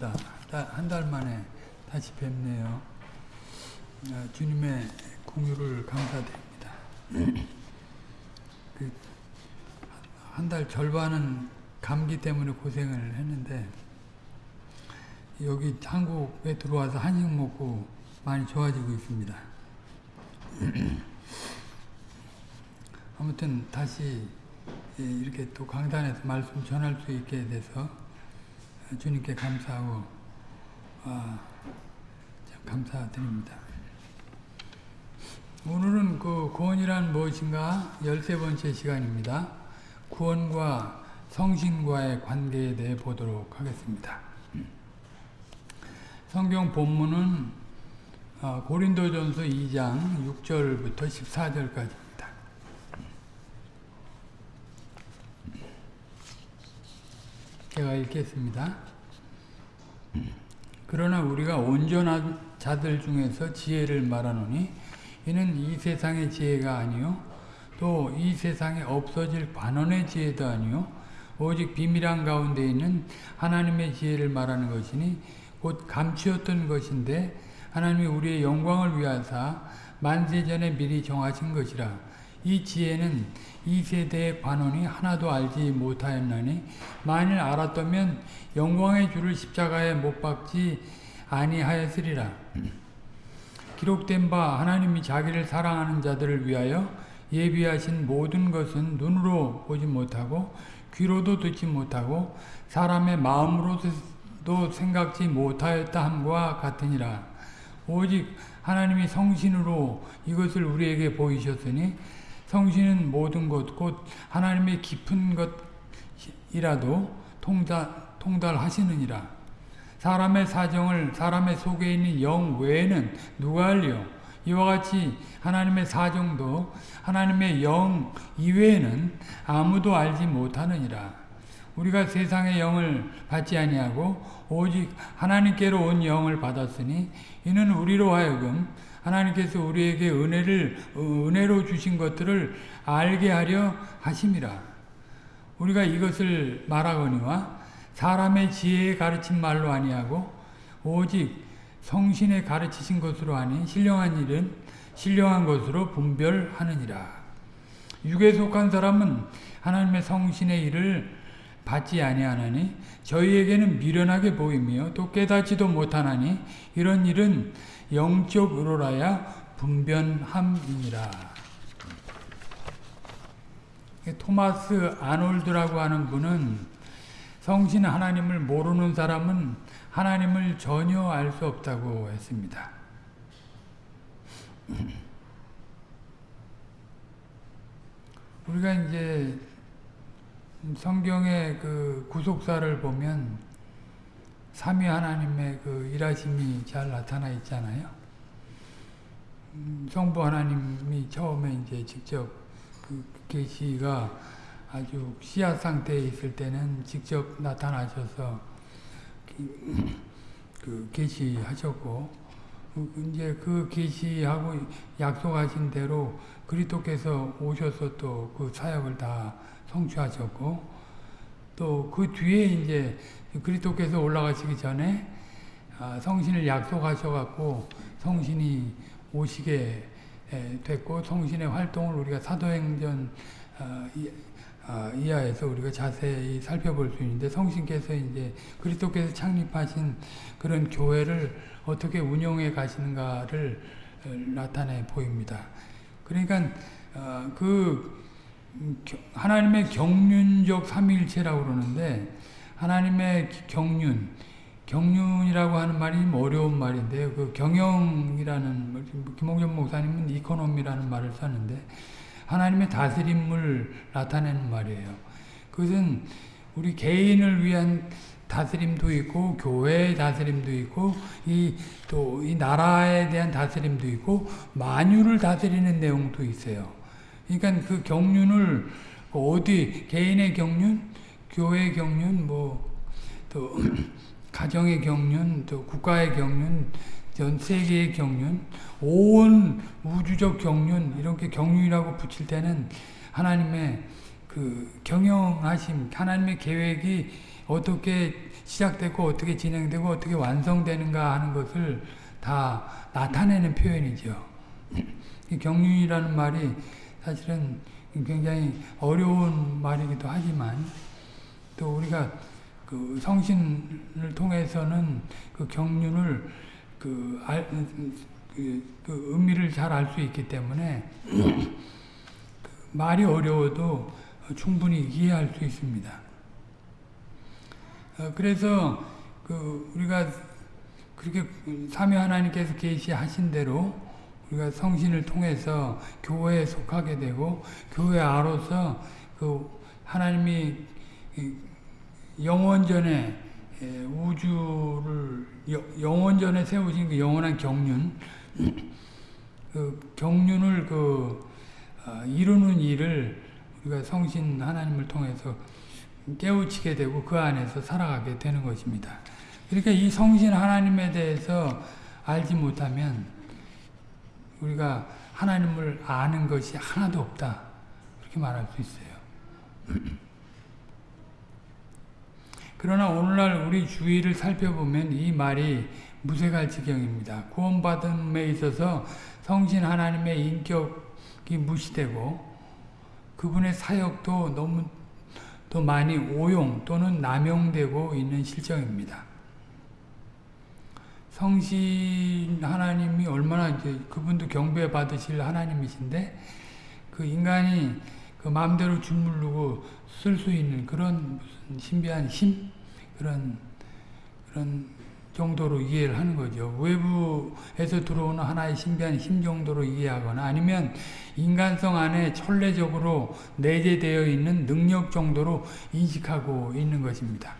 오랜만입니다. 한 달 만에 다시 뵙네요. 아, 주님의 공유를 감사드립니다. 그 한달 절반은 감기 때문에 고생을 했는데 여기 한국에 들어와서 한식 먹고 많이 좋아지고 있습니다. 아무튼 다시 예, 이렇게 또 강단에서 말씀 전할 수 있게 돼서 주님께 감사하고 아, 참 감사드립니다. 오늘은 그 구원이란 무엇인가 열세 번째 시간입니다. 구원과 성신과의 관계에 대해 보도록 하겠습니다. 성경 본문은 아, 고린도전서 2장 6절부터 14절까지 제가 읽겠습니다. 그러나 우리가 온전한 자들 중에서 지혜를 말하노니 이는 이 세상의 지혜가 아니요 또 이 세상에 없어질 관원의 지혜도 아니요 오직 비밀한 가운데 있는 하나님의 지혜를 말하는 것이니 곧 감추었던 것인데 하나님이 우리의 영광을 위하사 만세전에 미리 정하신 것이라 이 지혜는 이 세대의 관원이 하나도 알지 못하였나니 만일 알았다면 영광의 주를 십자가에 못 박지 아니하였으리라. 기록된 바 하나님이 자기를 사랑하는 자들을 위하여 예비하신 모든 것은 눈으로 보지 못하고 귀로도 듣지 못하고 사람의 마음으로도 생각지 못하였다 함과 같으니라. 오직 하나님이 성신으로 이것을 우리에게 보이셨으니 성신은 모든 것, 곧 하나님의 깊은 것이라도 통달, 통달하시느니라. 사람의 사정을 사람의 속에 있는 영 외에는 누가 알려? 이와 같이 하나님의 사정도 하나님의 영 이외에는 아무도 알지 못하느니라. 우리가 세상의 영을 받지 아니하고 오직 하나님께로 온 영을 받았으니 이는 우리로 하여금 하나님께서 우리에게 은혜를 은혜로 주신 것들을 알게 하려 하심이라. 우리가 이것을 말하거니와 사람의 지혜에 가르친 말로 아니하고 오직 성신에 가르치신 것으로 하니 신령한 일은 신령한 것으로 분별하느니라. 육에 속한 사람은 하나님의 성신의 일을 받지 아니하나니 저희에게는 미련하게 보이며 또 깨닫지도 못하나니 이런 일은 영적 으로라야 분변함이니라. 토마스 아놀드라고 하는 분은 성신 하나님을 모르는 사람은 하나님을 전혀 알 수 없다고 했습니다. 우리가 이제 성경의 그 구속사를 보면 삼위 하나님의 그 일하심이 잘 나타나 있잖아요. 음, 성부 하나님이 처음에 이제 직접 그 계시가 아주 씨앗 상태에 있을 때는 직접 나타나셔서 그 계시하셨고 그 이제 그 계시하고 약속하신 대로 그리스도께서 오셔서 또 그 사역을 다 성취하셨고 또 그 뒤에 이제 그리스도께서 올라가시기 전에 아, 성신을 약속하셔갖고 성신이 오시게 됐고 성신의 활동을 우리가 사도행전 어, 어, 이하에서 우리가 자세히 살펴볼 수 있는데 성신께서 이제 그리스도께서 창립하신 그런 교회를 어떻게 운영해 가시는가를 어, 나타내 보입니다. 그러니까 그 하나님의 경륜적 삼일체라고 그러는데 하나님의 경륜, 경륜이라고 하는 말이 어려운 말인데요. 그 경영이라는 김홍전 목사님은 이코노미라는 말을 썼는데 하나님의 다스림을 나타내는 말이에요. 그것은 우리 개인을 위한 다스림도 있고 교회의 다스림도 있고 이 또이 나라에 대한 다스림도 있고 만유를 다스리는 내용도 있어요. 그러니까 그 경륜을 어디 개인의 경륜, 교회의 경륜, 뭐또 가정의 경륜, 또 국가의 경륜, 전 세계의 경륜, 온 우주적 경륜 이렇게 경륜이라고 붙일 때는 하나님의 그 경영하심, 하나님의 계획이 어떻게 시작되고 어떻게 진행되고 어떻게 완성되는가 하는 것을 다 나타내는 표현이죠. 이 경륜이라는 말이 사실은 굉장히 어려운 말이기도 하지만 또 우리가 그 성신을 통해서는 그 경륜을 그, 알, 그, 그 의미를 잘 알 수 있기 때문에 그 말이 어려워도 충분히 이해할 수 있습니다. 어, 그래서 그 우리가 그렇게 삼위 하나님께서 계시하신 대로 우리가 성신을 통해서 교회에 속하게 되고 교회 아로서 그 하나님이 영원전에 우주를 영원전에 세우신 그 영원한 경륜 그 경륜을 그 어, 이루는 일을 우리가 성신 하나님을 통해서 깨우치게 되고 그 안에서 살아가게 되는 것입니다. 그러니까 이 성신 하나님에 대해서 알지 못하면 우리가 하나님을 아는 것이 하나도 없다. 그렇게 말할 수 있어요. 그러나 오늘날 우리 주위를 살펴보면 이 말이 무색할 지경입니다. 구원받음에 있어서 성신 하나님의 인격이 무시되고 그분의 사역도 너무 또 많이 오용 또는 남용되고 있는 실정입니다. 성신 하나님이 얼마나 이제 그분도 경배 받으실 하나님이신데 그 인간이 그 마음대로 주물르고 쓸 수 있는 그런 신비한 힘 그런 그런 정도로 이해를 하는 거죠. 외부에서 들어오는 하나의 신비한 힘 정도로 이해하거나 아니면 인간성 안에 천례적으로 내재되어 있는 능력 정도로 인식하고 있는 것입니다.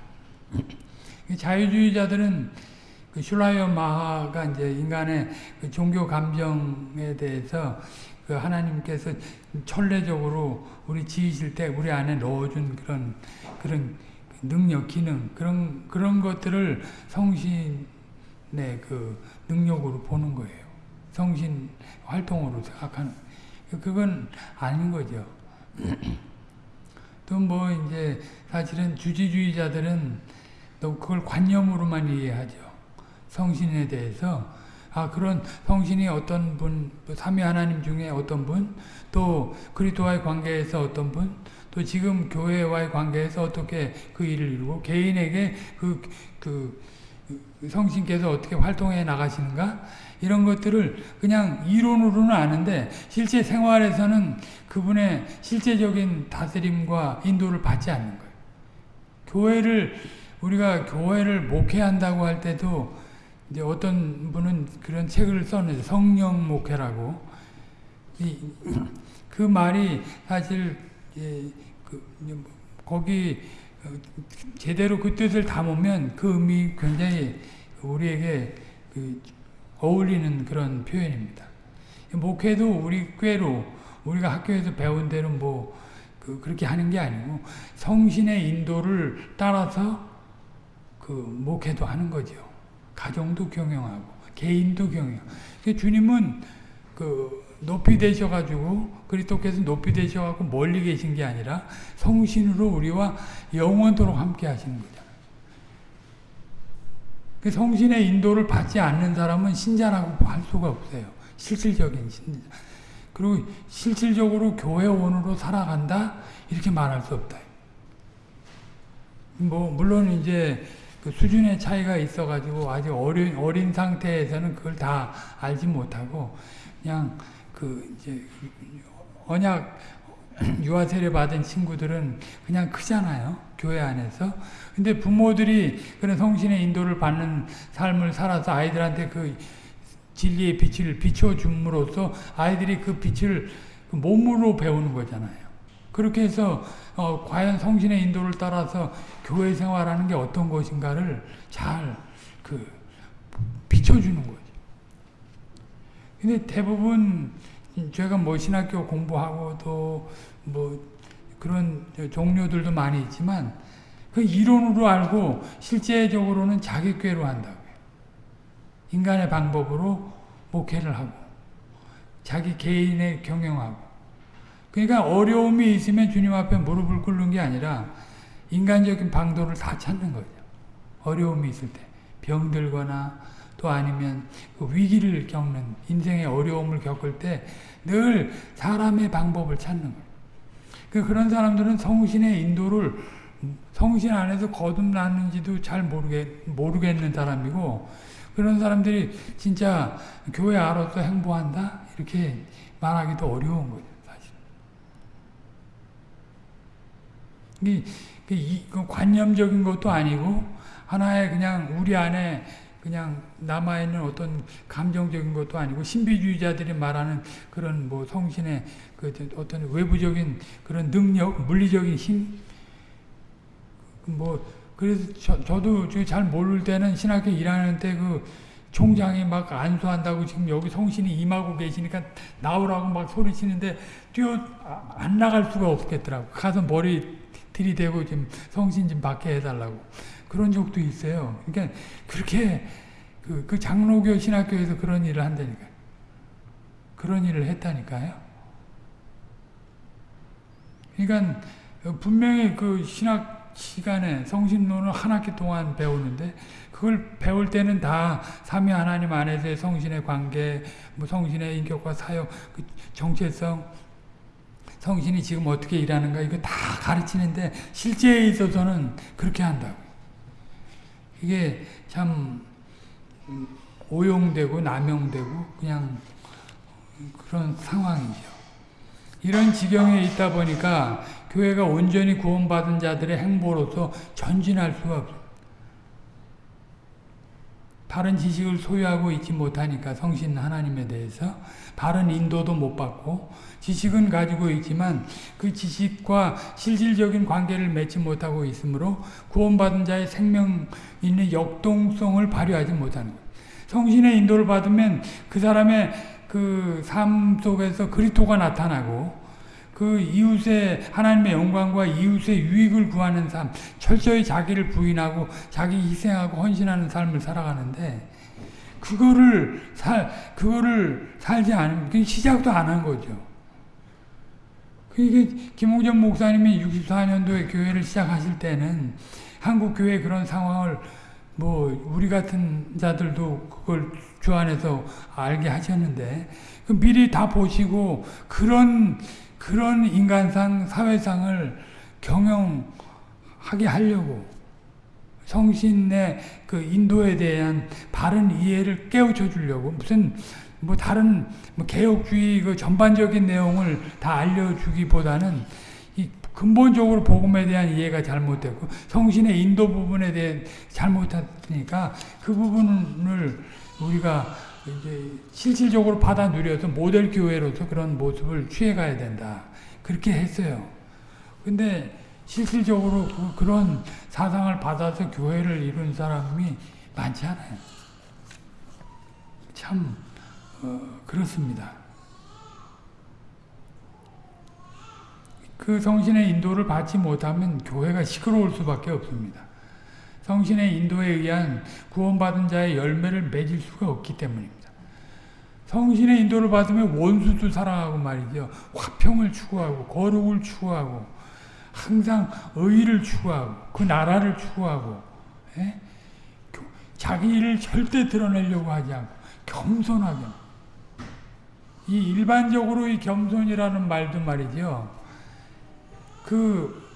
자유주의자들은 그 슐라이어 마하가 이제 인간의 그 종교 감정에 대해서 그 하나님께서 천례적으로 우리 지으실 때 우리 안에 넣어준 그런 그런 능력, 기능 그런 그런 것들을 성신의 그 능력으로 보는 거예요. 성신 활동으로 생각하는 그건 아닌 거죠. 또 뭐 이제 사실은 주지주의자들은 또 그걸 관념으로만 이해하죠. 성신에 대해서 아 그런 성신이 어떤 분, 삼위 하나님 중에 어떤 분, 또 그리스도와의 관계에서 어떤 분, 또 지금 교회와의 관계에서 어떻게 그 일을 이루고 개인에게 그, 그 성신께서 어떻게 활동해 나가시는가 이런 것들을 그냥 이론으로는 아는데 실제 생활에서는 그분의 실제적인 다스림과 인도를 받지 않는 거예요. 교회를 우리가 교회를 목회한다고 할 때도 이제 어떤 분은 그런 책을 써내죠. 성령 목회라고. 이, 그 말이 사실 예, 그, 뭐 거기 어, 제대로 그 뜻을 담으면 그 의미 굉장히 우리에게 그 어울리는 그런 표현입니다. 목회도 우리 꾀로 우리가 학교에서 배운 대로 뭐그 그렇게 하는 게 아니고 성신의 인도를 따라서 그 목회도 하는 거죠. 가정도 경영하고 개인도 경영. 주님은 그 높이 되셔가지고 그리스도께서 높이 되셔가지고 멀리 계신 게 아니라 성신으로 우리와 영원토록 함께 하시는 거잖아요. 그 성신의 인도를 받지 않는 사람은 신자라고 할 수가 없어요. 실질적인 신자. 그리고 실질적으로 교회원으로 살아간다 이렇게 말할 수 없다. 뭐 물론 이제 그 수준의 차이가 있어가지고 아직 어린 어린 상태에서는 그걸 다 알지 못하고 그냥 그 이제 언약 유아 세례 받은 친구들은 그냥 크잖아요. 교회 안에서. 근데 부모들이 그런 성신의 인도를 받는 삶을 살아서 아이들한테 그 진리의 빛을 비춰줌으로써 아이들이 그 빛을 그 몸으로 배우는 거잖아요. 그렇게 해서 어, 과연 성신의 인도를 따라서 교회 생활하는 게 어떤 것인가를 잘 그 비춰주는 거죠. 근데 대부분 제가 뭐 신학교 공부하고 또뭐 그런 종류들도 많이 있지만 그 이론으로 알고 실제적으로는 자기 꾀로 한다고요. 인간의 방법으로 목회를 하고 자기 개인의 경영하고 그러니까 어려움이 있으면 주님 앞에 무릎을 꿇는 게 아니라 인간적인 방도를 다 찾는 거죠. 어려움이 있을 때 병들거나 또 아니면 그 위기를 겪는 인생의 어려움을 겪을 때 늘 사람의 방법을 찾는 거예요. 그 그런 사람들은 성신의 인도를 성신 안에서 거듭났는지도 잘 모르겠, 모르겠는 사람이고 그런 사람들이 진짜 교회 알아서 행보한다? 이렇게 말하기도 어려운 거죠. 사실. 이, 이, 관념적인 것도 아니고 하나의 그냥 우리 안에 그냥 남아있는 어떤 감정적인 것도 아니고 신비주의자들이 말하는 그런 뭐 성신의 그 어떤 외부적인 그런 능력, 물리적인 힘, 뭐 그래서 저, 저도 잘 모를 때는 신학교 일하는 때 그 총장이 막 안수한다고 지금 여기 성신이 임하고 계시니까 나오라고 막 소리치는데 뛰어 안 나갈 수가 없겠더라고. 가서 머리 들이대고 지금 성신 좀 받게 해달라고. 그런 적도 있어요. 그러니까 그렇게 그, 그 장로교 신학교에서 그런 일을 한다니까요. 그런 일을 했다니까요. 그러니까 분명히 그 신학 시간에 성신론을 한 학기 동안 배우는데 그걸 배울 때는 다 삼위 하나님 안에서의 성신의 관계, 뭐 성신의 인격과 사역, 그 정체성, 성신이 지금 어떻게 일하는가 이거 다 가르치는데 실제에 있어서는 그렇게 한다고. 이게 참 오용되고 남용되고 그냥 그런 상황이죠. 이런 지경에 있다 보니까 교회가 온전히 구원받은 자들의 행보로서 전진할 수가 없어요. 바른 지식을 소유하고 있지 못하니까 성신 하나님에 대해서 바른 인도도 못 받고 지식은 가지고 있지만 그 지식과 실질적인 관계를 맺지 못하고 있으므로 구원받은 자의 생명 있는 역동성을 발휘하지 못하는 거예요. 성신의 인도를 받으면 그 사람의 그 삶 속에서 그리토가 나타나고 그 이웃의 하나님의 영광과 이웃의 유익을 구하는 삶, 철저히 자기를 부인하고 자기 희생하고 헌신하는 삶을 살아가는데 그거를 살 그거를 살지 않으면 시작도 안 한 거죠. 이게 김홍전 목사님이 64년도에 교회를 시작하실 때는 한국 교회 그런 상황을 뭐 우리 같은 자들도 그걸 주 안에서 알게 하셨는데 그 미리 다 보시고 그런 그런 인간상, 사회상을 경영하게 하려고 성신의 그 인도에 대한 바른 이해를 깨우쳐 주려고 무슨 뭐 다른 뭐 개혁주의 그 전반적인 내용을 다 알려주기보다는 이 근본적으로 복음에 대한 이해가 잘못됐고 성신의 인도 부분에 대해 잘못했으니까 그 부분을 우리가 이제 실질적으로 받아 누려서 모델 교회로서 그런 모습을 취해가야 된다. 그렇게 했어요. 근데 실질적으로 그, 런 사상을 받아서 교회를 이룬 사람이 많지 않아요. 참 어, 그렇습니다. 그 성신의 인도를 받지 못하면 교회가 시끄러울 수밖에 없습니다. 성신의 인도에 의한 구원받은 자의 열매를 맺을 수가 없기 때문입니다. 성신의 인도를 받으면 원수도 사랑하고 말이죠. 화평을 추구하고 거룩을 추구하고 항상 의를 추구하고 그 나라를 추구하고 예? 자기 일을 절대 드러내려고 하지 않고 겸손하게 이 일반적으로 이 겸손이라는 말도 말이죠. 그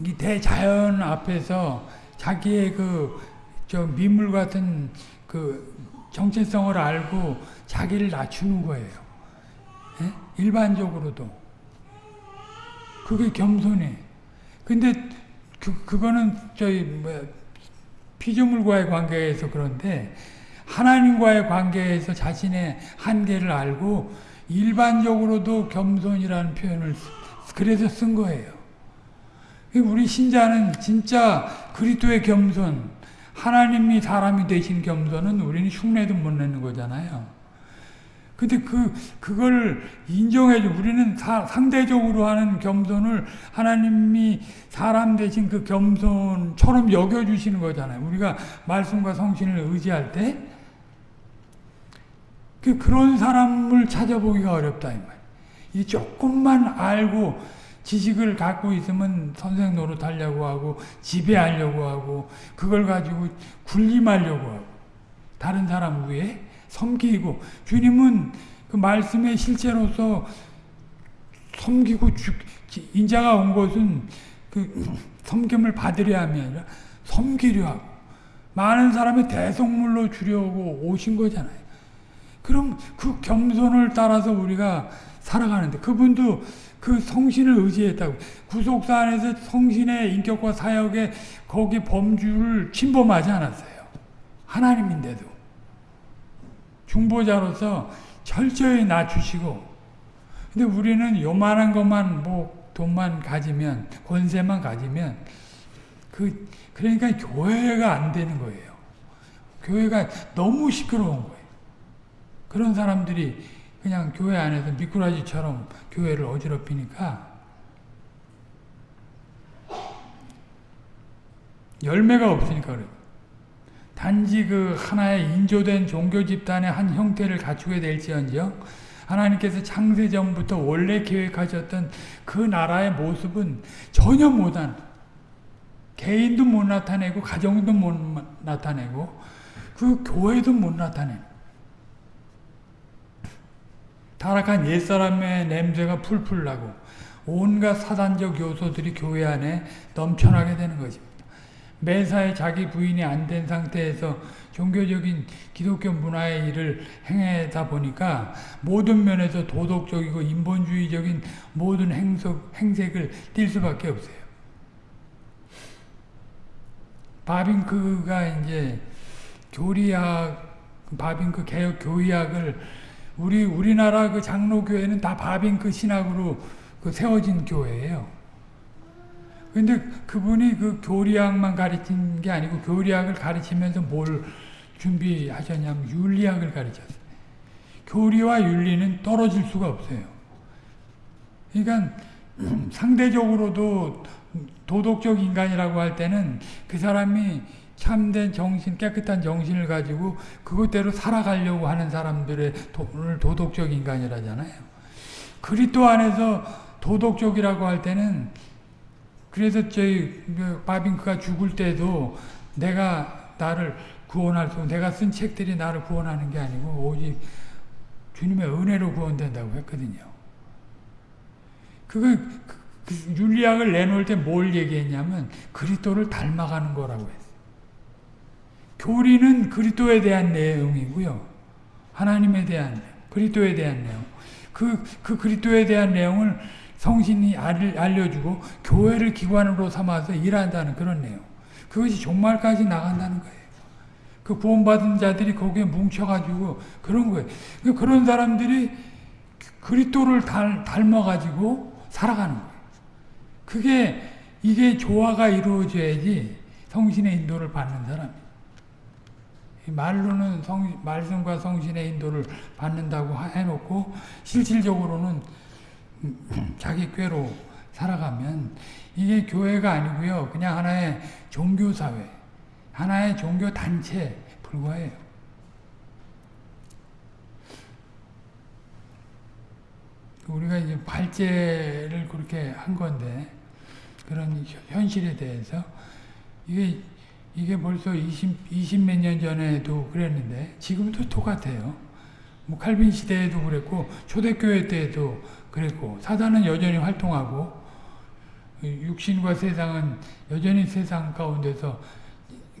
이 대자연 앞에서 자기의 그, 저 미물 같은 그 정체성을 알고 자기를 낮추는 거예요. 예? 일반적으로도. 그게 겸손해. 근데 그, 그거는 저희, 뭐, 피조물과의 관계에서 그런데 하나님과의 관계에서 자신의 한계를 알고 일반적으로도 겸손이라는 표현을 그래서 쓴 거예요. 우리 신자는 진짜 그리스도의 겸손, 하나님이 사람이 되신 겸손은 우리는 흉내도 못 내는 거잖아요. 근데 그, 그걸 인정해줘. 우리는 사, 상대적으로 하는 겸손을 하나님이 사람 되신 그 겸손처럼 여겨주시는 거잖아요. 우리가 말씀과 성신을 의지할 때, 그, 그런 사람을 찾아보기가 어렵다, 이 말. 이 조금만 알고 지식을 갖고 있으면 선생 노릇하려고 하고 지배하려고 하고 그걸 가지고 군림하려고 하고 다른 사람 위에 섬기고 주님은 그 말씀의 실제로서 섬기고 주, 인자가 온 것은 그 섬김을 받으려 함이 아니라 섬기려 하고 많은 사람의 대성물로 주려고 오신 거잖아요. 그럼 그 겸손을 따라서 우리가 살아가는데 그분도 그 성신을 의지했다고 구속사 안에서 성신의 인격과 사역에 거기 범주를 침범하지 않았어요. 하나님인데도 중보자로서 철저히 낮추시고 근데 우리는 요만한 것만 뭐 돈만 가지면 권세만 가지면 그 그러니까 교회가 안 되는 거예요. 교회가 너무 시끄러운 거예요. 그런 사람들이 그냥 교회 안에서 미꾸라지처럼 교회를 어지럽히니까 열매가 없으니까 그래요. 단지 그 하나의 인조된 종교 집단의 한 형태를 갖추게 될지언정 하나님께서 창세 전부터 원래 계획하셨던 그 나라의 모습은 전혀 못한 개인도 못 나타내고 가정도 못 나타내고 그 교회도 못 나타내는 타락한 옛사람의 냄새가 풀풀 나고 온갖 사단적 요소들이 교회 안에 넘쳐나게 되는 것입니다. 매사에 자기 부인이 안 된 상태에서 종교적인 기독교 문화의 일을 행하다 보니까 모든 면에서 도덕적이고 인본주의적인 모든 행석, 행색을 띌 수밖에 없어요. 바빙크가 이제 교리학, 바빙크 개혁 교의학을 우리 우리나라 그 장로교회는 다 바빙크 신학으로 그 세워진 교회예요. 근데 그분이 그 교리학만 가르친 게 아니고 교리학을 가르치면서 뭘 준비하셨냐면 윤리학을 가르쳤어요. 교리와 윤리는 떨어질 수가 없어요. 그러니까 상대적으로도 도덕적 인간이라고 할 때는 그 사람이 참된 정신, 깨끗한 정신을 가지고 그것대로 살아가려고 하는 사람들의 오늘 도덕적 인간이라잖아요. 그리스도 안에서 도덕적이라고 할 때는 그래서 저희 그 바빙크가 죽을 때도 내가 나를 구원할 수, 내가 쓴 책들이 나를 구원하는 게 아니고 오직 주님의 은혜로 구원된다고 했거든요. 그거 그, 그 윤리학을 내놓을 때 뭘 얘기했냐면 그리스도를 닮아가는 거라고 했어요. 교리는 그리스도에 대한 내용이고요. 하나님에 대한 그리스도에 대한 내용. 그, 그 그리스도에 대한 내용을 성신이 알려주고 교회를 기관으로 삼아서 일한다는 그런 내용. 그것이 종말까지 나간다는 거예요. 그 구원받은 자들이 거기에 뭉쳐가지고 그런 거예요. 그 그런 사람들이 그리스도를 닮아가지고 살아가는 거예요. 그게 이게 조화가 이루어져야지 성신의 인도를 받는 사람이에요. 말로는 성, 말씀과 성신의 인도를 받는다고 해놓고 실질적으로는 자기 꾀로 살아가면 이게 교회가 아니고요. 그냥 하나의 종교사회, 하나의 종교단체에 불과해요. 우리가 이제 발제를 그렇게 한 건데, 그런 현실에 대해서, 이게 이게 벌써 20, 20몇 년 전에도 그랬는데 지금도 똑같아요. 뭐 칼빈 시대에도 그랬고 초대교회 때도 그랬고 사단은 여전히 활동하고 육신과 세상은 여전히 세상 가운데서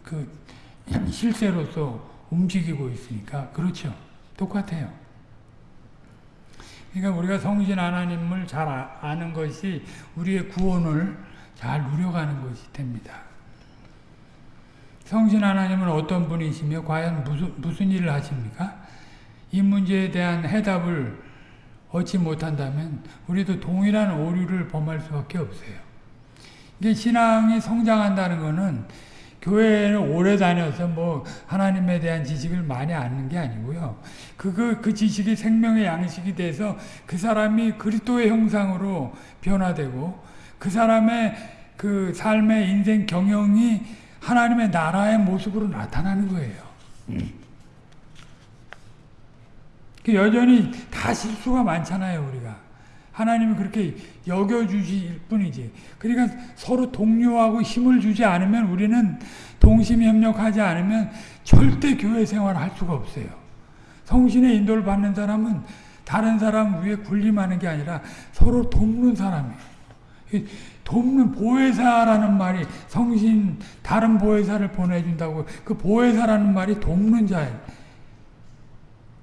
그 실세로서 움직이고 있으니까 그렇죠. 똑같아요. 그러니까 우리가 성신 하나님을 잘 아, 아는 것이 우리의 구원을 잘 누려가는 것이 됩니다. 성신 하나님은 어떤 분이시며 과연 무슨, 무슨 일을 하십니까? 이 문제에 대한 해답을 얻지 못한다면 우리도 동일한 오류를 범할 수밖에 없어요. 이게 신앙이 성장한다는 것은 교회를 오래 다녀서 뭐 하나님에 대한 지식을 많이 아는 게 아니고요. 그, 그 지식이 생명의 양식이 돼서 그 사람이 그리스도의 형상으로 변화되고 그 사람의 그 삶의 인생 경영이 하나님의 나라의 모습으로 나타나는 거예요. 음. 그 여전히 다 실수가 많잖아요, 우리가. 하나님이 그렇게 여겨주실 뿐이지. 그러니까 서로 동료하고 힘을 주지 않으면 우리는 동심협력하지 않으면 절대 교회 생활을 할 수가 없어요. 성신의 인도를 받는 사람은 다른 사람 위에 군림하는 게 아니라 서로 돕는 사람이에요. 돕는 보혜사라는 말이 성신 다른 보혜사를 보내준다고 그 보혜사라는 말이 돕는 자예요.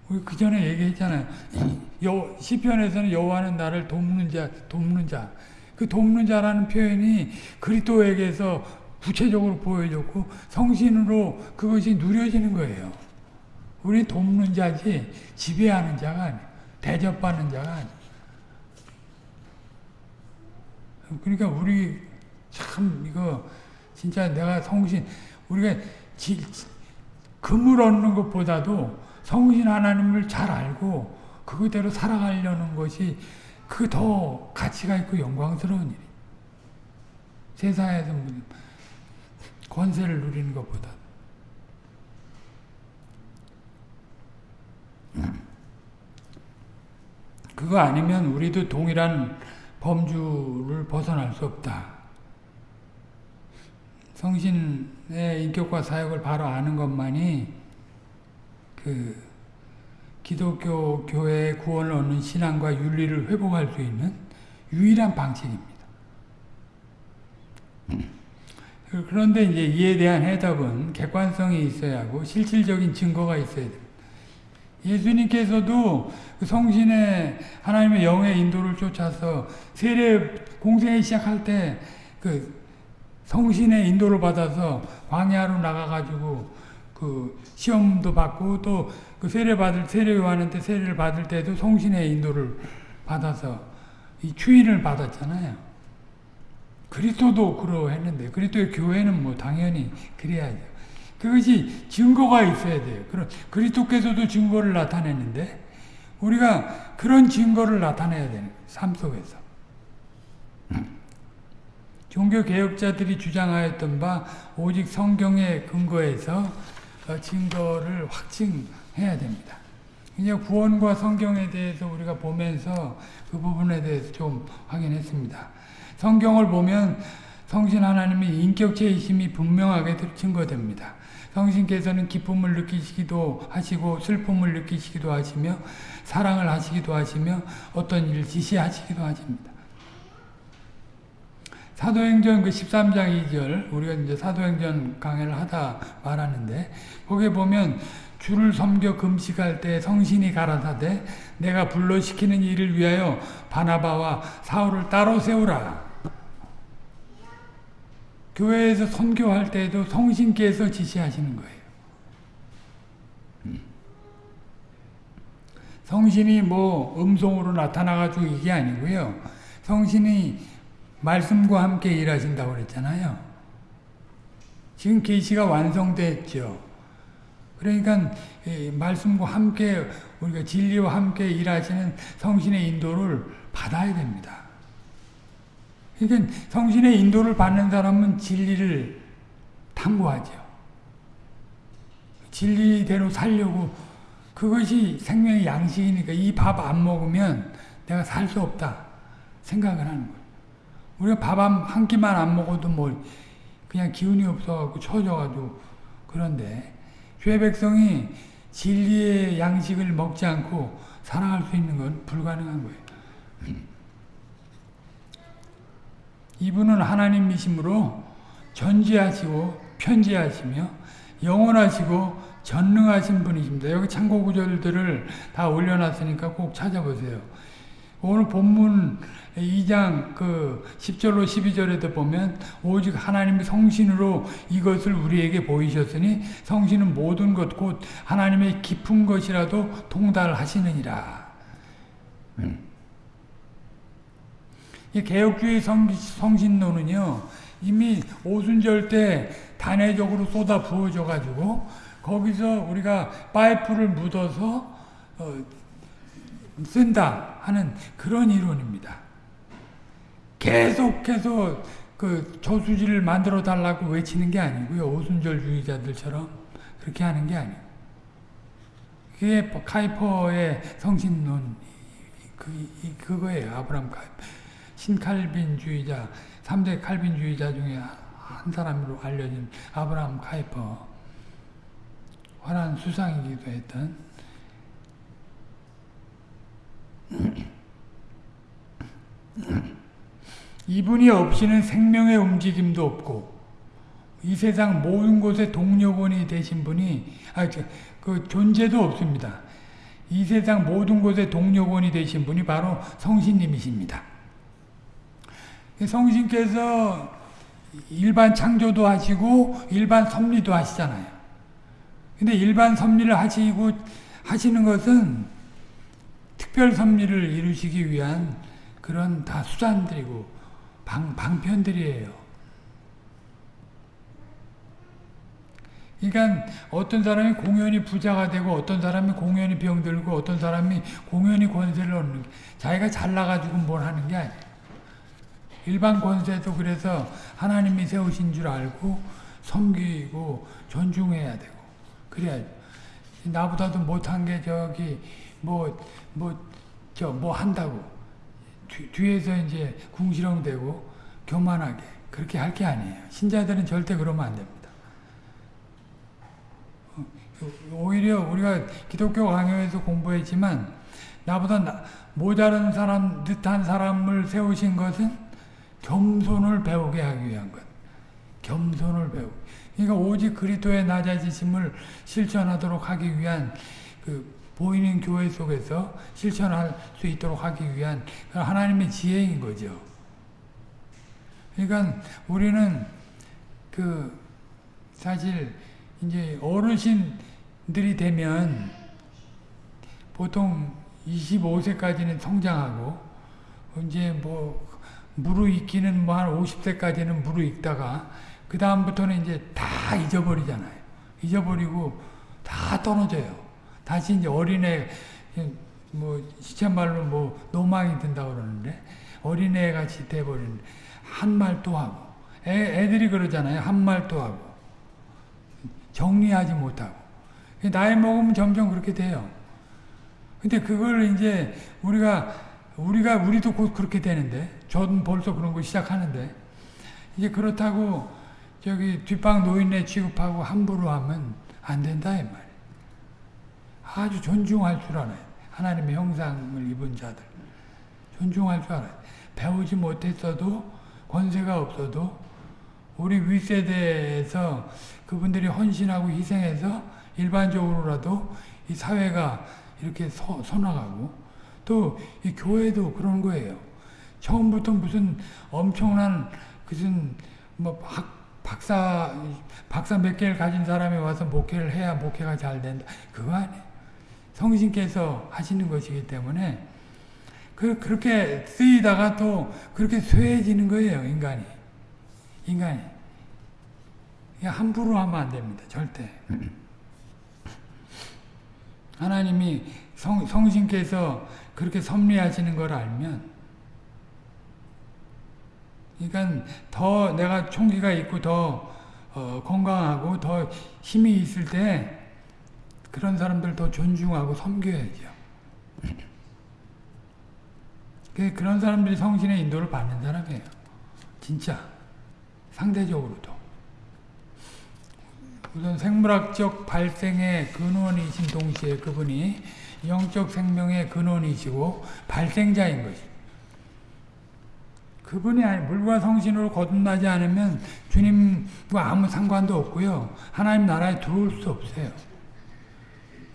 우리 그 전에 얘기했잖아요. 여, 시편에서는 여호와는 나를 돕는 자, 돕는 자. 그 돕는 자라는 표현이 그리스도에게서 구체적으로 보여줬고 성신으로 그것이 누려지는 거예요. 우리 돕는 자지 지배하는 자가 아니에요. 대접받는 자가 아니에요. 그러니까 우리 참 이거 진짜 내가 성신 우리가 지, 금을 얻는 것보다도 성신 하나님을 잘 알고 그대로 살아가려는 것이 그 더 가치가 있고 영광스러운 일이. 세상에서 권세를 누리는 것보다. 그거 아니면 우리도 동일한 범주를 벗어날 수 없다. 성신의 인격과 사역을 바로 아는 것만이 그 기독교 교회의 구원을 얻는 신앙과 윤리를 회복할 수 있는 유일한 방식입니다. 그런데 이제 이에 대한 해답은 객관성이 있어야 하고 실질적인 증거가 있어야 됩니다. 예수님께서도 그 성신의 하나님의 영의 인도를 쫓아서 세례 공생을 시작할 때 그 성신의 인도를 받아서 광야로 나가가지고 그 시험도 받고 또 그 세례 받을 세례 요한한테 세례를 받을 때도 성신의 인도를 받아서 이 추인을 받았잖아요. 그리스도도 그러했는데 그리스도의 교회는 뭐 당연히 그래야죠. 그것이 증거가 있어야 돼요. 그런 그리스도께서도 증거를 나타냈는데 우리가 그런 증거를 나타내야 되는 삶 속에서. 종교 개혁자들이 주장하였던 바 오직 성경에 근거해서 증거를 확증해야 됩니다. 이제 구원과 성경에 대해서 우리가 보면서 그 부분에 대해서 좀 확인했습니다. 성경을 보면 성신 하나님의 인격체이심이 분명하게 증거됩니다. 성신께서는 기쁨을 느끼시기도 하시고 슬픔을 느끼시기도 하시며 사랑을 하시기도 하시며 어떤 일을 지시하시기도 하십니다. 사도행전 그 13장 2절 우리가 이제 사도행전 강의를 하다 말하는데 거기에 보면 주를 섬겨 금식할 때 성신이 가라사대 내가 불러시키는 일을 위하여 바나바와 사울을 따로 세우라. 교회에서 선교할 때도 성신께서 지시하시는 거예요. 성신이 뭐 음성으로 나타나가지고 이게 아니고요. 성신이 말씀과 함께 일하신다고 그랬잖아요. 지금 계시가 완성됐죠. 그러니까 말씀과 함께 우리가 진리와 함께 일하시는 성신의 인도를 받아야 됩니다. 그러니까 성신의 인도를 받는 사람은 진리를 탐구하죠. 진리대로 살려고 그것이 생명의 양식이니까 이 밥 안 먹으면 내가 살 수 없다 생각을 하는 거예요. 우리가 밥 한 끼만 안 먹어도 뭐 그냥 기운이 없어갖고 처져가지고 그런데 죄 백성이 진리의 양식을 먹지 않고 살아갈 수 있는 건 불가능한 거예요. 이분은 하나님이심으로 전지하시고 편지하시며 영원하시고 전능하신 분이십니다. 여기 참고 구절들을 다 올려놨으니까 꼭 찾아보세요. 오늘 본문 2장 그 10절로 12절에도 보면 오직 하나님의 성신으로 이것을 우리에게 보이셨으니 성신은 모든 것 곧 하나님의 깊은 것이라도 통달하시느니라. 음. 이 개혁주의 성, 성신론은요 이미 오순절 때 단회적으로 쏟아 부어져 가지고 거기서 우리가 파이프를 묻어서 어, 쓴다 하는 그런 이론입니다. 계속해서 그 저수지를 만들어 달라고 외치는 게 아니고요. 오순절주의자들처럼 그렇게 하는 게 아니고. 그게 카이퍼의 성신론 그, 이, 그거예요. 아브라함 카이퍼. 신칼빈주의자, 3대 칼빈주의자 중에 한 사람으로 알려진 아브라함 카이퍼. 화란 수상이기도 했던 이분이 없이는 생명의 움직임도 없고 이 세상 모든 곳에 동력원이 되신 분이 아, 저, 그 존재도 없습니다. 이 세상 모든 곳에 동력원이 되신 분이 바로 성신님이십니다. 성신께서 일반 창조도 하시고 일반 섭리도 하시잖아요. 근데 일반 섭리를 하시고 하시는 것은 특별 섭리를 이루시기 위한 그런 다 수단들이고 방, 방편들이에요. 그러니까 어떤 사람이 공연히 부자가 되고 어떤 사람이 공연히 병들고 어떤 사람이 공연히 권세를 얻는 게 자기가 잘나가지고 뭘 하는 게 아니에요. 일반 권세도 그래서 하나님이 세우신 줄 알고 섬기고 존중해야 되고 그래야 나보다도 못한 게 저기 뭐 뭐저뭐 한다고 뒤, 뒤에서 이제 궁시렁대고 교만하게 그렇게 할 게 아니에요. 신자들은 절대 그러면 안 됩니다. 오히려 우리가 기독교 강요에서 공부했지만 나보다 나, 모자란 사람, 듯한 사람을 세우신 것은 겸손을 배우게 하기 위한 것. 겸손을 배우. 그러니까 오직 그리스도의 낮아지심을 실천하도록 하기 위한 그 보이는 교회 속에서 실천할 수 있도록 하기 위한 하나님의 지혜인 거죠. 그러니까 우리는 그 사실 이제 어르신들이 되면 보통 25세까지는 성장하고 이제 뭐 무르익기는 뭐 한 50세까지는 무르익다가 그 다음부터는 이제 다 잊어버리잖아요. 잊어버리고 다 떨어져요. 다시 이제 어린애 뭐 시체말로 뭐 노망이 든다고 그러는데 어린애 같이 돼버리는 한 말 또 하고 애, 애들이 그러잖아요. 한 말 또 하고 정리하지 못하고 나이 먹으면 점점 그렇게 돼요. 근데 그걸 이제 우리가 우리가 우리도 곧 그렇게 되는데 저는 벌써 그런 거 시작하는데 이제 그렇다고 저기 뒷방 노인네 취급하고 함부로 하면 안 된다 이 말. 아주 존중할 줄 알아요. 하나님의 형상을 입은 자들 존중할 줄 알아요. 배우지 못했어도 권세가 없어도 우리 윗세대에서 그분들이 헌신하고 희생해서 일반적으로라도 이 사회가 이렇게 서, 서나가고 또 이 교회도 그런 거예요. 처음부터 무슨 엄청난 무슨 뭐 학, 박사 박사 몇 개를 가진 사람이 와서 목회를 해야 목회가 잘 된다. 그거 아니에요. 성신께서 하시는 것이기 때문에 그 그렇게 쓰이다가 또 그렇게 쇠해지는 거예요, 인간이. 인간이. 함부로 하면 안 됩니다. 절대. 하나님이 성, 성신께서 그렇게 섭리하시는 걸 알면 그러니까 더 내가 총기가 있고 더 어, 건강하고 더 힘이 있을 때 그런 사람들 더 존중하고 섬겨야죠. 그런 사람들이 성신의 인도를 받는 사람이에요. 진짜 상대적으로도. 우선 생물학적 발생의 근원이신 동시에 그분이 영적 생명의 근원이시고 발생자인 것이. 그분이 아니 물과 성신으로 거듭나지 않으면 주님과 아무 상관도 없고요. 하나님 나라에 들어올 수 없어요.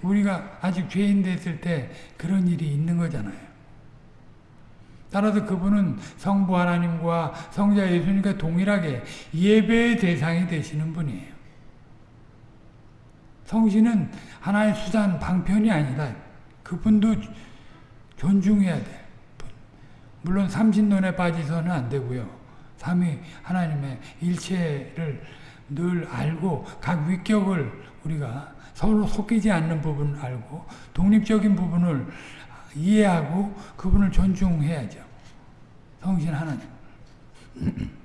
우리가 아직 죄인 됐을 때 그런 일이 있는 거잖아요. 따라서 그분은 성부 하나님과 성자 예수님과 동일하게 예배의 대상이 되시는 분이에요. 성신은 하나의 수단, 방편이 아니다. 그분도 존중해야 돼. 물론 삼신론에 빠지서는 안 되고요. 삼위 하나님의 일체를 늘 알고 각 위격을 우리가 서로 속이지 않는 부분을 알고 독립적인 부분을 이해하고 그분을 존중해야죠. 성신 하나님.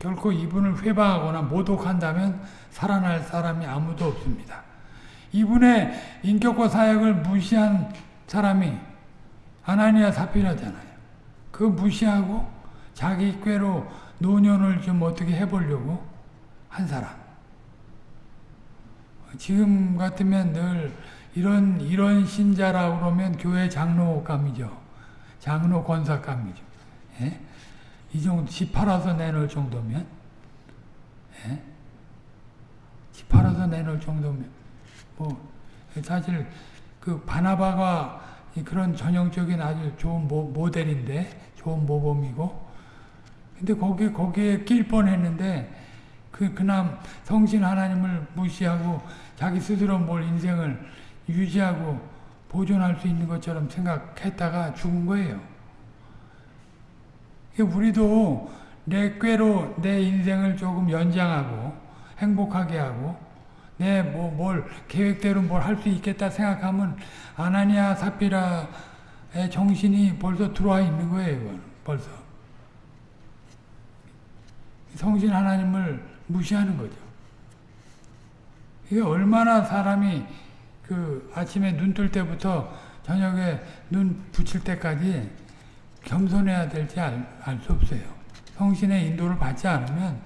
결코 이분을 회방하거나 모독한다면 살아날 사람이 아무도 없습니다. 이분의 인격과 사역을 무시한 사람이 아나니아 사피라잖아요. 그 무시하고 자기 꾀로 노년을 좀 어떻게 해보려고 한 사람. 지금 같으면 늘 이런 이런 신자라 그러면 교회 장로감이죠. 장로 권사감이죠. 예? 이 정도 집 팔아서 내놓을 정도면 예? 집 팔아서 내놓을 정도면 뭐 사실 그 바나바가 그런 전형적인 아주 좋은 모, 모델인데 좋은 모범이고 근데 거기 거기에 낄 뻔했는데 그 그남 성신 하나님을 무시하고 자기 스스로 뭘 인생을 유지하고 보존할 수 있는 것처럼 생각했다가 죽은 거예요. 우리도 내 꾀로 내 인생을 조금 연장하고 행복하게 하고 내뭐뭘 계획대로 뭘 할 수 있겠다 생각하면 아나니아 사피라의 정신이 벌써 들어와 있는 거예요. 벌써. 성신 하나님을 무시하는 거죠. 이게 얼마나 사람이 그 아침에 눈 뜰 때부터 저녁에 눈 붙일 때까지 겸손해야 될지 알 수 없어요. 성신의 인도를 받지 않으면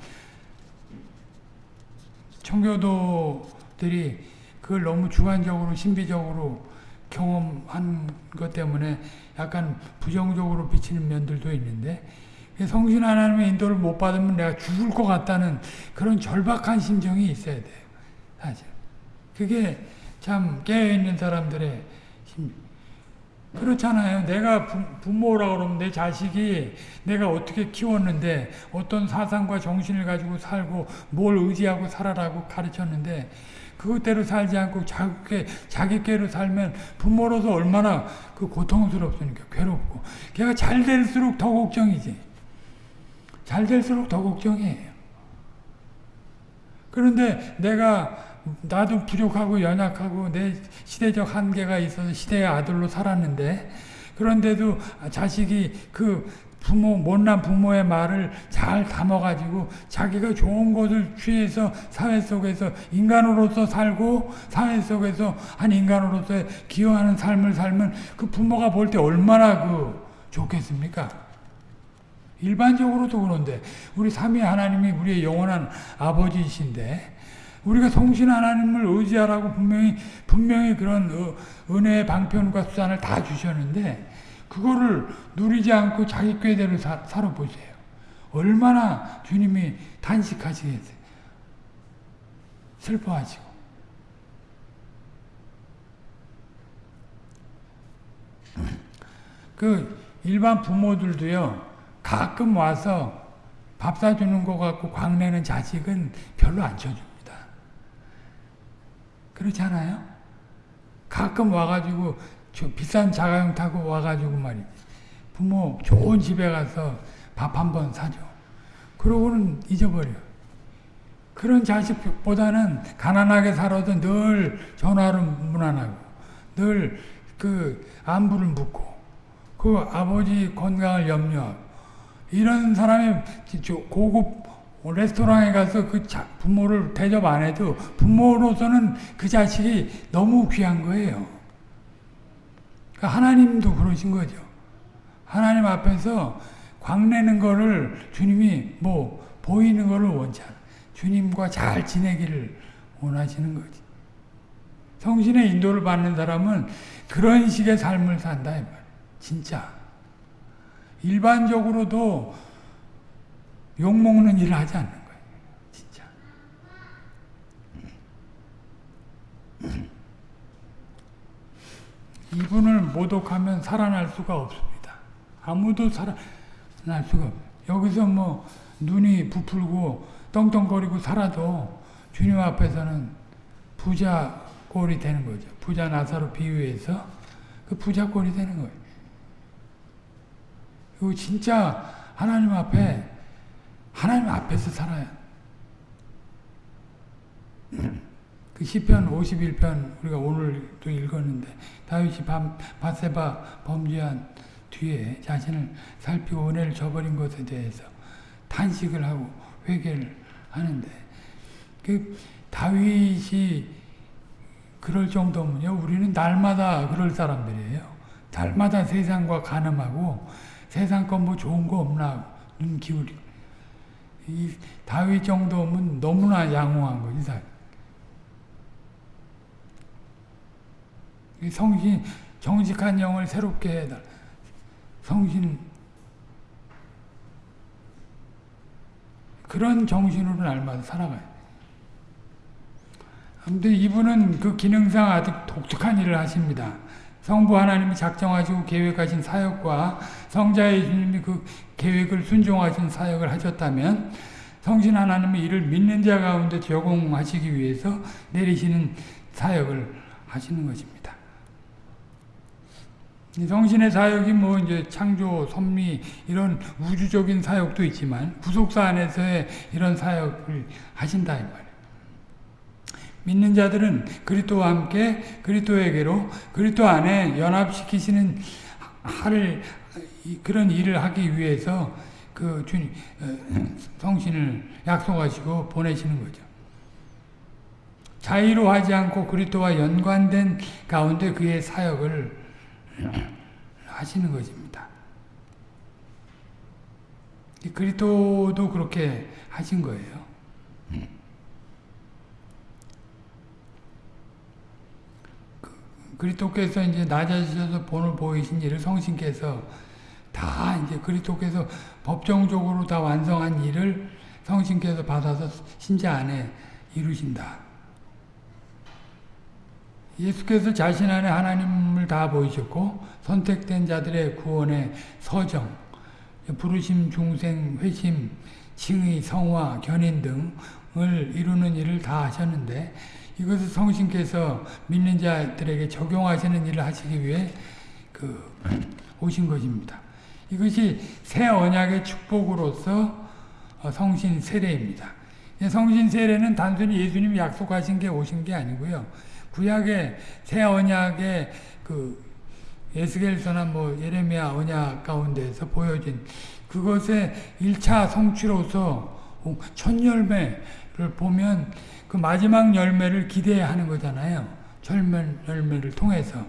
청교도들이 그걸 너무 주관적으로 신비적으로 경험한 것 때문에 약간 부정적으로 비치는 면들도 있는데 성신 하나님의 인도를 못 받으면 내가 죽을 것 같다는 그런 절박한 심정이 있어야 돼요. 사실. 그게 참 깨어있는 사람들의 심 그렇잖아요. 내가 부, 모라 그러면 내 자식이 내가 어떻게 키웠는데 어떤 사상과 정신을 가지고 살고 뭘 의지하고 살아라고 가르쳤는데 그것대로 살지 않고 자기, 자기께로 살면 부모로서 얼마나 그 고통스럽습니까? 괴롭고. 걔가 잘 될수록 더 걱정이지. 잘 될수록 더 걱정이에요. 그런데 내가 나도 부족하고 연약하고 내 시대적 한계가 있어서 시대의 아들로 살았는데 그런데도 자식이 그 부모 못난 부모의 말을 잘 담아가지고 자기가 좋은 것을 취해서 사회 속에서 인간으로서 살고 사회 속에서 한 인간으로서 기여하는 삶을 살면 그 부모가 볼 때 얼마나 그 좋겠습니까? 일반적으로도 그런데 우리 삼위 하나님이 우리의 영원한 아버지이신데 우리가 성신 하나님을 의지하라고 분명히 분명히 그런 은혜의 방편과 수단을 다 주셨는데 그거를 누리지 않고 자기 꾀대로 사, 살아보세요. 얼마나 주님이 탄식하시겠어요. 슬퍼하시고. 그 일반 부모들도요. 가끔 와서 밥 사주는 것 같고 광내는 자식은 별로 안 쳐줍니다. 그렇지 않아요? 가끔 와가지고 비싼 자가용 타고 와가지고 말이지. 부모 좋은 집에 가서 밥 한 번 사줘. 그러고는 잊어버려. 그런 자식보다는 가난하게 살아도 늘 전화를 무난하고, 늘 그 안부를 묻고, 그 아버지 건강을 염려하고, 이런 사람이 고급 레스토랑에 가서 그 부모를 대접 안 해도 부모로서는 그 자식이 너무 귀한 거예요. 그러니까 하나님도 그러신 거죠. 하나님 앞에서 광내는 거를 주님이 뭐 보이는 거를 원치 않아. 주님과 잘 지내기를 원하시는 거지. 성신의 인도를 받는 사람은 그런 식의 삶을 산다. 진짜. 일반적으로도 욕먹는 일을 하지 않는 거예요. 진짜. 이분을 모독하면 살아날 수가 없습니다. 아무도 살아날 수가 없어요. 여기서 뭐 눈이 부풀고 떵떵거리고 살아도 주님 앞에서는 부자 꼴이 되는 거죠. 부자 나사로 비유해서 그 부자 꼴이 되는 거예요. 그리고 진짜 하나님 앞에 하나님 앞에서 살아야 그 시편 51편 우리가 오늘도 읽었는데 다윗이 바세바 범죄한 뒤에 자신을 살피고 은혜를 저버린 것에 대해서 탄식을 하고 회개를 하는데 그 다윗이 그럴 정도면요. 우리는 날마다 그럴 사람들이에요. 날마다 세상과 가늠하고 세상 건 뭐 좋은 거 없나 눈 기울이고 이 다윗 정도면 너무나 양호한 거지 사. 이 성신 정직한 영을 새롭게 해달. 성신 그런 정신으로 날마다 살아가요. 아무튼 이분은 그 기능상 아주 독특한 일을 하십니다. 성부 하나님이 작정하시고 계획하신 사역과 성자 예수님이 그 계획을 순종하신 사역을 하셨다면 성신 하나님의 이를 믿는 자 가운데 적용하시기 위해서 내리시는 사역을 하시는 것입니다. 성신의 사역이 뭐 이제 창조, 섭리 이런 우주적인 사역도 있지만 구속사 안에서의 이런 사역을 하신다 이 말이에요. 믿는 자들은 그리스도와 함께 그리스도에게로 그리스도 안에 연합시키시는 하를 그런 일을 하기 위해서 그 주님 성신을 약속하시고 보내시는 거죠. 자의로 하지 않고 그리스도와 연관된 가운데 그의 사역을 하시는 것입니다. 그리스도도 그렇게 하신 거예요. 그리스도께서 이제 낮아지셔서 본을 보이신 일을 성신께서 다 이제 그리스도께서 법정적으로 다 완성한 일을 성신께서 받아서 신자 안에 이루신다. 예수께서 자신 안에 하나님을 다 보이셨고 선택된 자들의 구원의 서정, 부르심, 중생, 회심, 칭의, 성화, 견인 등을 이루는 일을 다 하셨는데 이것을 성신께서 믿는 자들에게 적용하시는 일을 하시기 위해 그 오신 것입니다. 이것이 새 언약의 축복으로서 성신 세례입니다. 성신 세례는 단순히 예수님이 약속하신 게 오신 게 아니고요. 구약의 새 언약의 그 에스겔서나 뭐 예레미야 언약 가운데서 보여진 그것의 1차 성취로서 첫 열매를 보면 그 마지막 열매를 기대하는 거잖아요. 절멸 열매를 통해서.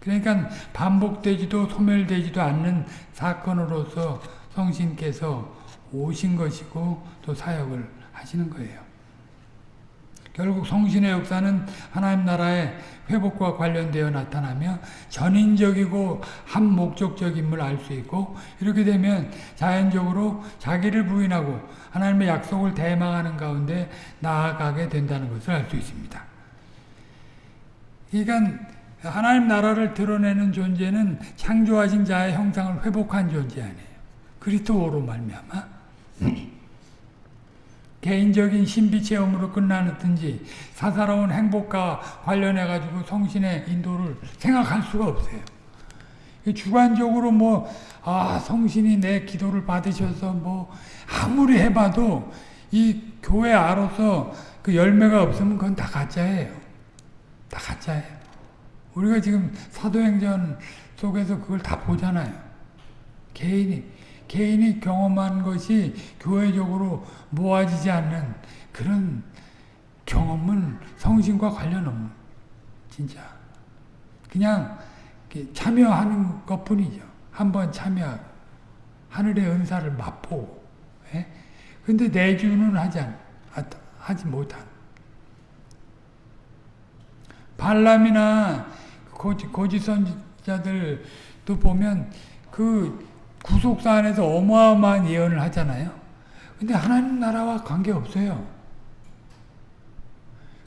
그러니까 반복되지도 소멸되지도 않는 사건으로서 성신께서 오신 것이고 또 사역을 하시는 거예요. 결국 성신의 역사는 하나님 나라의 회복과 관련되어 나타나며 전인적이고 한 목적적임을 알 수 있고 이렇게 되면 자연적으로 자기를 부인하고 하나님의 약속을 대망하는 가운데 나아가게 된다는 것을 알 수 있습니다. 그러니까 하나님 나라를 드러내는 존재는 창조하신 자의 형상을 회복한 존재 아니에요. 그리스도로 말미암아 개인적인 신비 체험으로 끝나든지 사사로운 행복과 관련해 가지고 성신의 인도를 생각할 수가 없어요. 주관적으로 뭐 아, 성신이 내 기도를 받으셔서 뭐 아무리 해봐도 이 교회 안으로서 그 열매가 없으면 그건 다 가짜예요. 다 가짜예요. 우리가 지금 사도행전 속에서 그걸 다 보잖아요. 개인이 개인이 경험한 것이 교회적으로 모아지지 않는 그런 경험은 성신과 관련 없는 진짜 그냥 참여하는 것뿐이죠. 한번 참여 하늘의 은사를 맛보고 예? 근데 내주는 하지 않, 하지 못한 발람이나 고지, 고지 선지자들도 보면 그 구속사 안에서 어마어마한 예언을 하잖아요. 근데 하나님 나라와 관계없어요.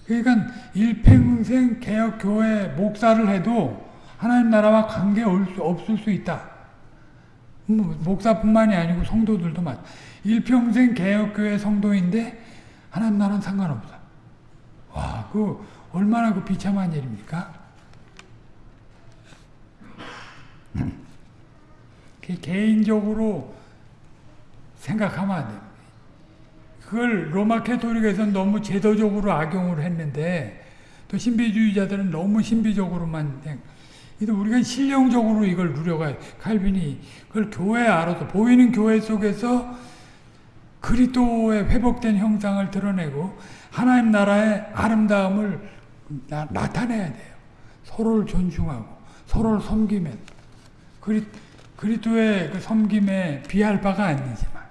그러니까 일평생 개혁교회 목사를 해도 하나님 나라와 관계 없을 수 있다. 뭐 목사뿐만이 아니고 성도들도 맞. 일평생 개혁교회 성도인데 하나님 나라는 상관없어. 와, 그 얼마나 그 비참한 일입니까? 개인적으로 생각하면 안 됩니다. 그걸 로마 캐토릭에서는 너무 제도적으로 악용을 했는데 또 신비주의자들은 너무 신비적으로만 우리가 실용적으로 이걸 누려가요. 칼빈이 그걸 교회 알아서 보이는 교회 속에서 그리스도의 회복된 형상을 드러내고 하나님 나라의 아름다움을 나, 나타내야 돼요. 서로를 존중하고 서로를 섬기면 그리, 그리스도의 그 섬김에 비할 바가 아니지만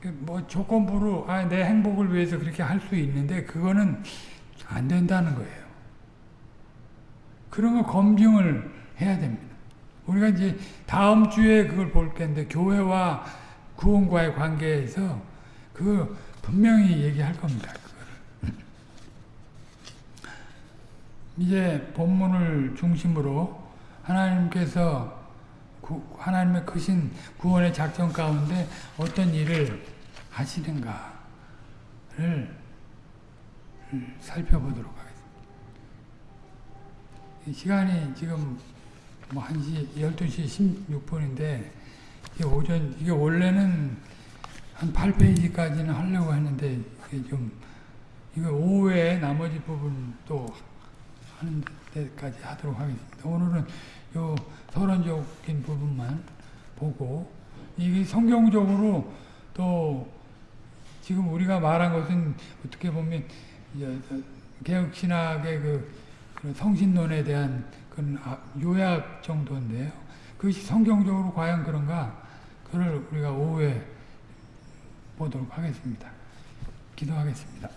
그뭐 조건부로 아, 내 행복을 위해서 그렇게 할 수 있는데 그거는 안 된다는 거예요. 그런 거 검증을 해야 됩니다. 우리가 이제 다음 주에 그걸 볼 텐데 교회와 구원과의 관계에서 그 분명히 얘기할 겁니다. 그거를. 이제 본문을 중심으로 하나님께서 구, 하나님의 크신 구원의 작전 가운데 어떤 일을 하시는가를 살펴보도록 하겠습니다. 이 시간이 지금 뭐 1시, 12시 16분인데, 이게 오전, 이게 원래는 한 8페이지까지는 하려고 했는데, 이게 좀, 이거 오후에 나머지 부분 또 하는 데까지 하도록 하겠습니다. 오늘은 요 서론적인 부분만 보고, 이게 성경적으로 또 지금 우리가 말한 것은 어떻게 보면 개혁 신학의 그 성신론에 대한 그런 요약 정도인데요. 그것이 성경적으로 과연 그런가? 그를 우리가 오후에 보도록 하겠습니다. 기도하겠습니다.